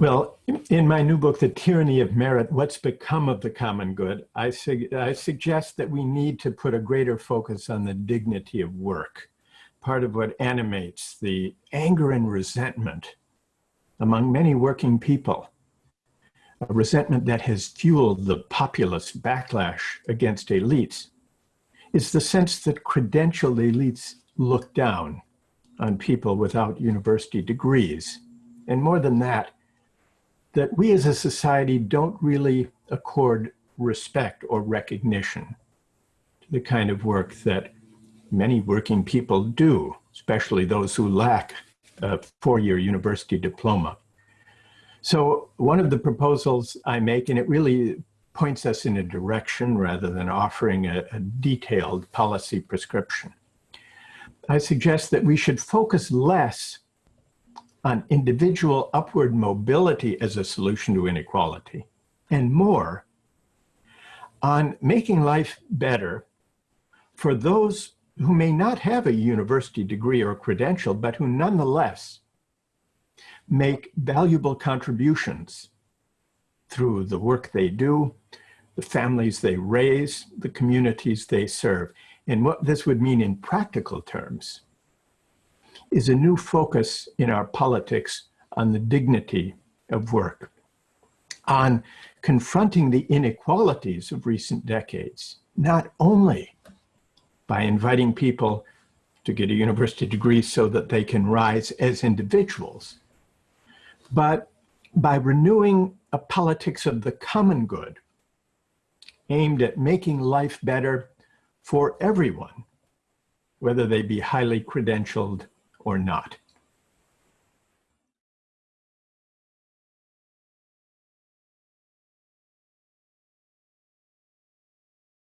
Well, in my new book, The Tyranny of Merit, What's Become of the Common Good, I, I, suggest that we need to put a greater focus on the dignity of work, part of what animates the anger and resentment among many working people, a resentment that has fueled the populist backlash against elites, is the sense that credentialed elites look down on people without university degrees. And more than that, that we as a society don't really accord respect or recognition to the kind of work that many working people do, especially those who lack a four-year university diploma. So one of the proposals I make, and it really points us in a direction rather than offering a, a detailed policy prescription. I suggest that we should focus less on individual upward mobility as a solution to inequality, and more on making life better for those who may not have a university degree or credential, but who nonetheless make valuable contributions through the work they do, the families they raise, the communities they serve. And what this would mean in practical terms is a new focus in our politics on the dignity of work, on confronting the inequalities of recent decades, not only by inviting people to get a university degree so that they can rise as individuals, but by renewing a politics of the common good aimed at making life better for everyone, whether they be highly credentialed or not.